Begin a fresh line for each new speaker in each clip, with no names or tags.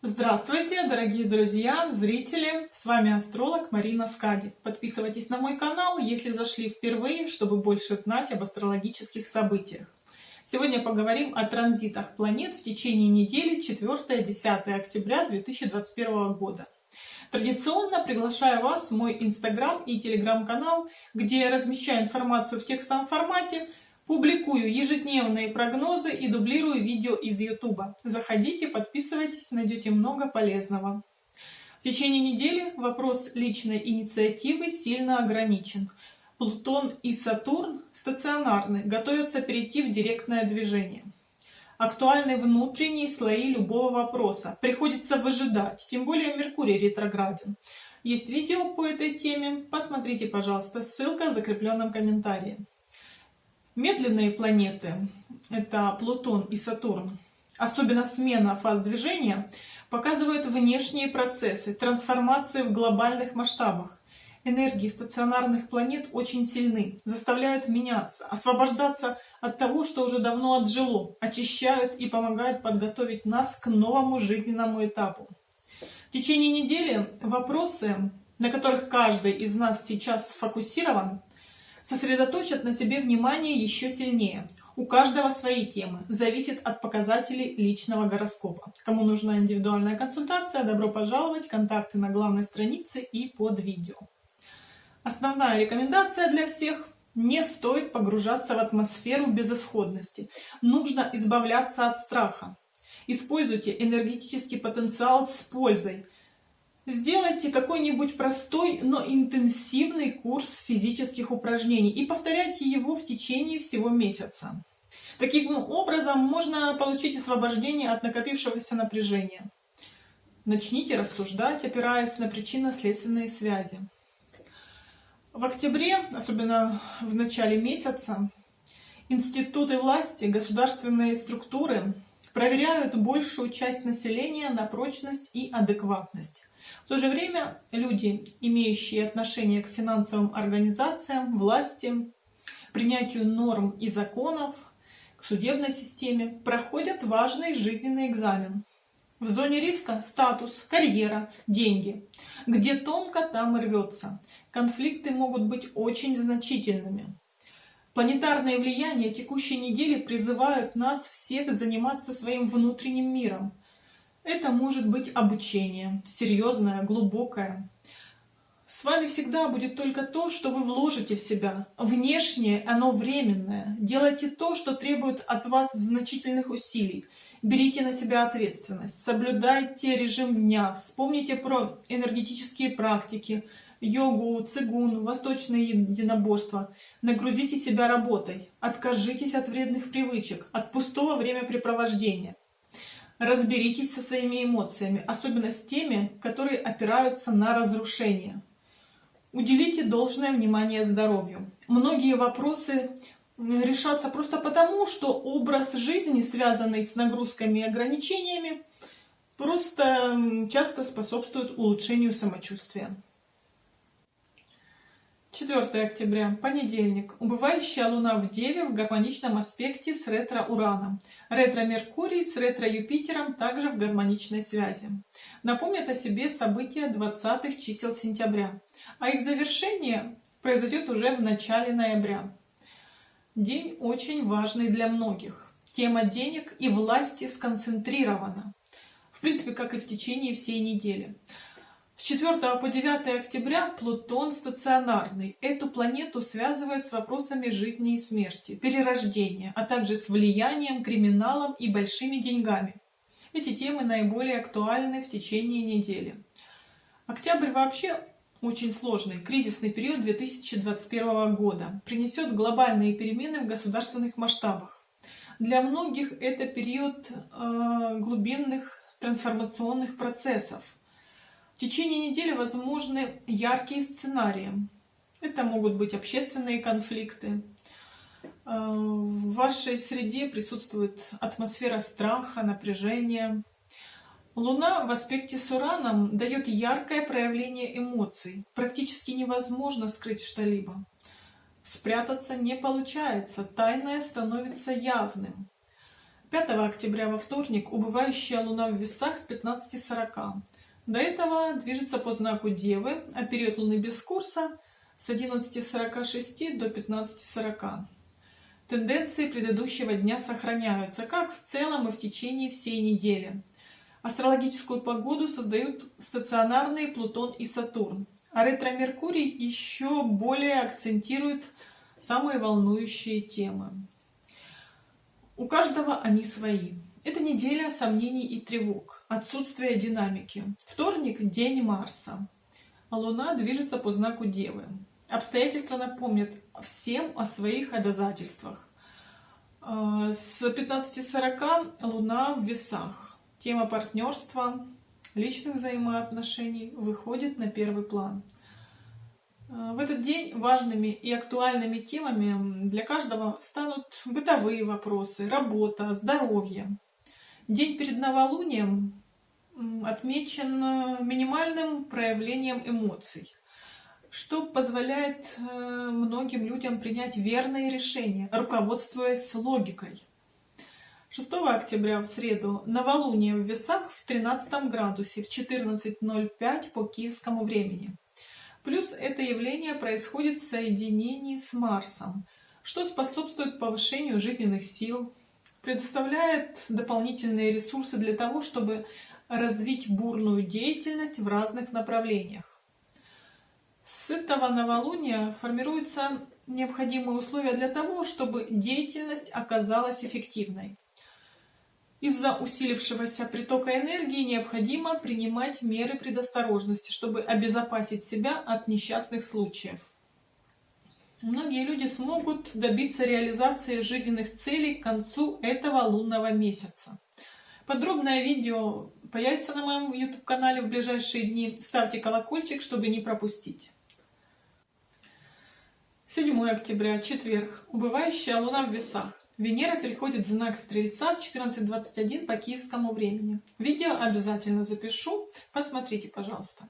Здравствуйте, дорогие друзья, зрители! С вами астролог Марина Скади. Подписывайтесь на мой канал, если зашли впервые, чтобы больше знать об астрологических событиях. Сегодня поговорим о транзитах планет в течение недели 4-10 октября 2021 года. Традиционно приглашаю вас в мой инстаграм и телеграм-канал, где я размещаю информацию в текстовом формате, Публикую ежедневные прогнозы и дублирую видео из YouTube. Заходите, подписывайтесь, найдете много полезного. В течение недели вопрос личной инициативы сильно ограничен. Плутон и Сатурн стационарны, готовятся перейти в директное движение. Актуальны внутренние слои любого вопроса. Приходится выжидать, тем более Меркурий ретрограден. Есть видео по этой теме, посмотрите, пожалуйста, ссылка в закрепленном комментарии. Медленные планеты, это Плутон и Сатурн, особенно смена фаз движения, показывают внешние процессы, трансформации в глобальных масштабах. Энергии стационарных планет очень сильны, заставляют меняться, освобождаться от того, что уже давно отжило, очищают и помогают подготовить нас к новому жизненному этапу. В течение недели вопросы, на которых каждый из нас сейчас сфокусирован, сосредоточат на себе внимание еще сильнее. У каждого свои темы, зависит от показателей личного гороскопа. Кому нужна индивидуальная консультация, добро пожаловать, контакты на главной странице и под видео. Основная рекомендация для всех – не стоит погружаться в атмосферу безысходности. Нужно избавляться от страха. Используйте энергетический потенциал с пользой – Сделайте какой-нибудь простой, но интенсивный курс физических упражнений и повторяйте его в течение всего месяца. Таким образом можно получить освобождение от накопившегося напряжения. Начните рассуждать, опираясь на причинно-следственные связи. В октябре, особенно в начале месяца, институты власти, государственные структуры проверяют большую часть населения на прочность и адекватность. В то же время люди, имеющие отношение к финансовым организациям, власти, принятию норм и законов, к судебной системе, проходят важный жизненный экзамен. В зоне риска статус, карьера, деньги. Где тонко, там и рвется. Конфликты могут быть очень значительными. Планетарные влияния текущей недели призывают нас всех заниматься своим внутренним миром, это может быть обучение, серьезное, глубокое. С вами всегда будет только то, что вы вложите в себя. Внешнее оно временное. Делайте то, что требует от вас значительных усилий. Берите на себя ответственность. Соблюдайте режим дня. Вспомните про энергетические практики, йогу, цигун, восточные единоборства. Нагрузите себя работой. Откажитесь от вредных привычек, от пустого времяпрепровождения. Разберитесь со своими эмоциями, особенно с теми, которые опираются на разрушение. Уделите должное внимание здоровью. Многие вопросы решатся просто потому, что образ жизни, связанный с нагрузками и ограничениями, просто часто способствует улучшению самочувствия. 4 октября, понедельник. Убывающая Луна в Деве в гармоничном аспекте с ретро-Ураном. Ретро-Меркурий с ретро-Юпитером также в гармоничной связи. Напомнят о себе события 20-х чисел сентября, а их завершение произойдет уже в начале ноября. День очень важный для многих. Тема денег и власти сконцентрирована. В принципе, как и в течение всей недели. С 4 по 9 октября Плутон стационарный. Эту планету связывают с вопросами жизни и смерти, перерождения, а также с влиянием, криминалом и большими деньгами. Эти темы наиболее актуальны в течение недели. Октябрь вообще очень сложный, кризисный период 2021 года, принесет глобальные перемены в государственных масштабах. Для многих это период э, глубинных трансформационных процессов, в течение недели возможны яркие сценарии. Это могут быть общественные конфликты. Э, в вашей среде присутствует атмосфера страха, напряжения. Луна в аспекте с Ураном дает яркое проявление эмоций. Практически невозможно скрыть что-либо. Спрятаться не получается, тайное становится явным. 5 октября во вторник убывающая луна в весах с 15.40. До этого движется по знаку Девы, а период луны без курса с 11.46 до 15.40. Тенденции предыдущего дня сохраняются, как в целом и в течение всей недели. Астрологическую погоду создают стационарные Плутон и Сатурн, а ретро-Меркурий еще более акцентирует самые волнующие темы. У каждого они свои. Это неделя сомнений и тревог, отсутствие динамики. Вторник – день Марса. Луна движется по знаку Девы. Обстоятельства напомнят всем о своих обязательствах. А, с 15.40 Луна в весах. Тема партнерства, личных взаимоотношений выходит на первый план – Э, в этот день важными и актуальными темами для каждого станут бытовые вопросы, работа, здоровье. День перед новолунием отмечен э, минимальным проявлением эмоций, что позволяет э, многим людям принять верные решения, руководствуясь логикой. 6 октября в среду новолуние в весах в 13 градусе в 14.05 по киевскому времени. Плюс это явление происходит в соединении с Марсом, что способствует повышению жизненных сил, предоставляет дополнительные ресурсы для того, чтобы развить бурную деятельность в разных направлениях. С этого новолуния формируются необходимые условия для того, чтобы деятельность оказалась эффективной. Из-за усилившегося притока энергии необходимо принимать меры предосторожности, чтобы обезопасить себя от несчастных случаев. Многие люди смогут добиться реализации жизненных целей к концу этого лунного месяца. Подробное видео появится на моем YouTube-канале в ближайшие дни. Ставьте колокольчик, чтобы не пропустить. 7 октября, четверг. Убывающая луна в весах. Венера переходит в знак Стрельца в 14.21 по киевскому времени. Видео обязательно запишу, посмотрите, пожалуйста.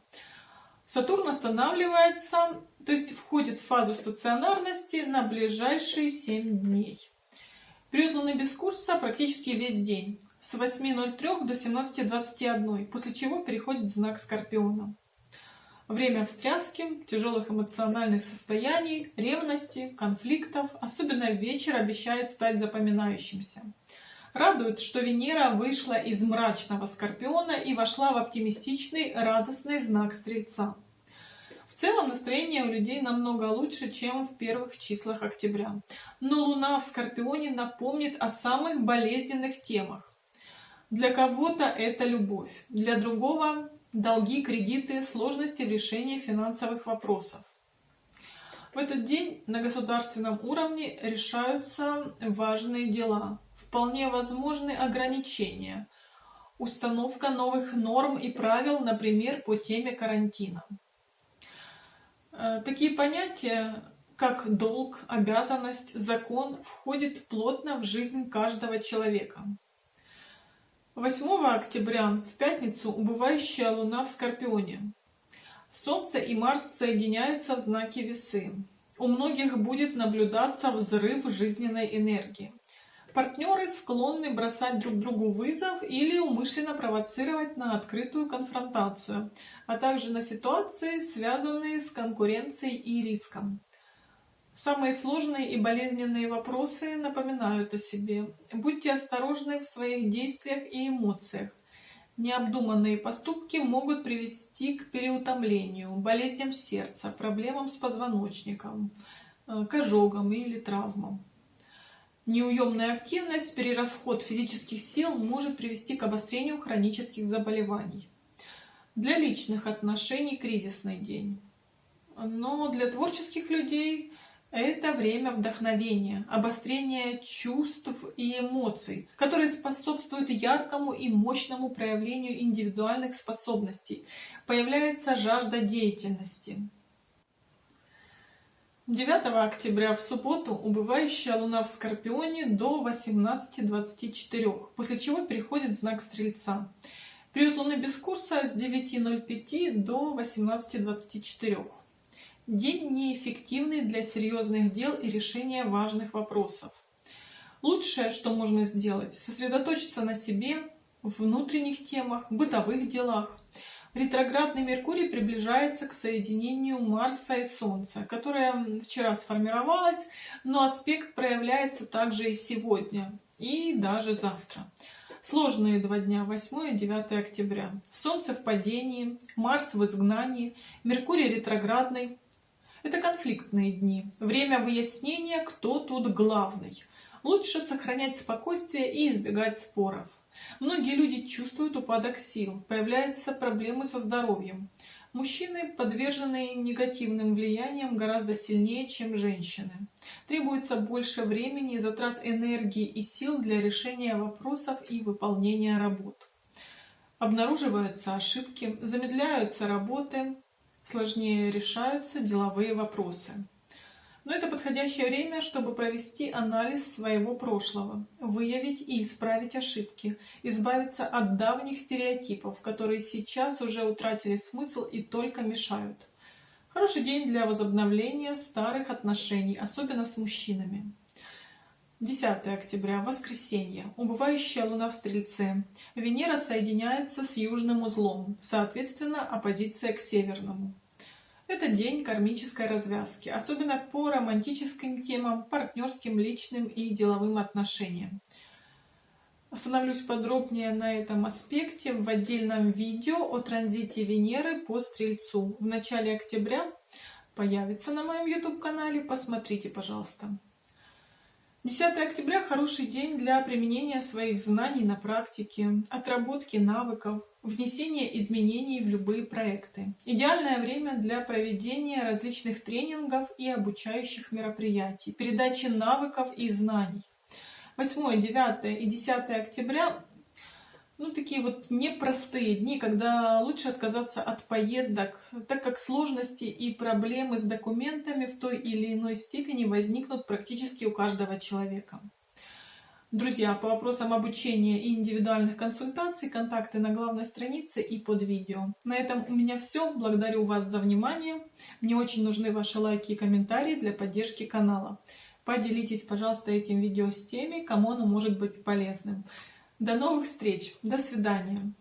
Сатурн останавливается, то есть входит в фазу стационарности на ближайшие 7 дней. Период Луны без курса практически весь день, с 8.03 до 17.21, после чего переходит в знак Скорпиона. Время встряски, тяжелых эмоциональных состояний, ревности, конфликтов, особенно вечер обещает стать запоминающимся. Радует, что Венера вышла из мрачного Скорпиона и вошла в оптимистичный, радостный знак Стрельца. В целом настроение у людей намного лучше, чем в первых числах октября. Но Луна в Скорпионе напомнит о самых болезненных темах. Для кого-то это любовь, для другого долги, кредиты, сложности в решении финансовых вопросов. В этот день на государственном уровне решаются важные дела. Вполне возможны ограничения, установка новых норм и правил, например, по теме карантина. Э, такие понятия, как долг, обязанность, закон, входят плотно в жизнь каждого человека. 8 октября, в пятницу, убывающая луна в Скорпионе. Солнце и Марс соединяются в знаке весы. У многих будет наблюдаться взрыв жизненной энергии. Партнеры склонны бросать друг другу вызов или умышленно провоцировать на открытую конфронтацию, а также на ситуации, связанные с конкуренцией и риском. Самые сложные и болезненные вопросы напоминают о себе. Будьте осторожны в своих действиях и эмоциях. Необдуманные поступки могут привести к переутомлению, болезням сердца, проблемам с позвоночником, э, к ожогам или травмам. Неуемная активность, перерасход физических сил может привести к обострению хронических заболеваний. Для личных отношений кризисный день. Но для творческих людей это время вдохновения, обострения чувств и эмоций, которые способствуют яркому и мощному проявлению индивидуальных способностей. Появляется жажда деятельности. 9 октября в субботу убывающая луна в Скорпионе до 18.24, после чего переходит в знак Стрельца. Период луны без курса с 9.05 до 18.24. День неэффективный для серьезных дел и решения важных вопросов. Лучшее, что можно сделать, сосредоточиться на себе, внутренних темах, бытовых делах. Ретроградный Меркурий приближается к соединению Марса и Солнца, которое вчера сформировалось, но аспект проявляется также и сегодня, и даже завтра. Сложные два дня, 8 и 9 октября. Солнце в падении, Марс в изгнании, Меркурий ретроградный. Это конфликтные дни. Время выяснения, кто тут главный. Лучше сохранять спокойствие и избегать споров. Многие люди чувствуют упадок сил, появляются проблемы со здоровьем. Мужчины, подверженные негативным влияниям, гораздо сильнее, чем женщины. Требуется больше времени, затрат энергии и сил для решения вопросов и выполнения работ. Обнаруживаются ошибки, замедляются работы, сложнее решаются деловые вопросы. Но это подходящее время, чтобы провести анализ своего прошлого, выявить и исправить ошибки, избавиться от давних стереотипов, которые сейчас уже утратили смысл и только мешают. Хороший день для возобновления старых отношений, особенно с мужчинами. 10 октября, воскресенье, убывающая луна в Стрельце. Венера соединяется с южным узлом, соответственно, оппозиция к северному. Это день кармической развязки, особенно по романтическим темам, партнерским, личным и деловым отношениям. Остановлюсь подробнее на этом аспекте в отдельном видео о транзите Венеры по Стрельцу. В начале октября появится на моем YouTube-канале, посмотрите, пожалуйста. 10 октября – хороший день для применения своих знаний на практике, отработки навыков, внесение изменений в любые проекты. Идеальное время для проведения различных тренингов и обучающих мероприятий, передачи навыков и знаний. 8, 9 и 10 октября ну, такие вот непростые дни, когда лучше отказаться от поездок, так как сложности и проблемы с документами в той или иной степени возникнут практически у каждого человека. Друзья, по вопросам обучения и индивидуальных консультаций, контакты на главной странице и под видео. На этом у меня все. Благодарю вас за внимание. Мне очень нужны ваши лайки и комментарии для поддержки канала. Поделитесь, пожалуйста, этим видео с теми, кому оно может быть полезным. До новых встреч. До свидания.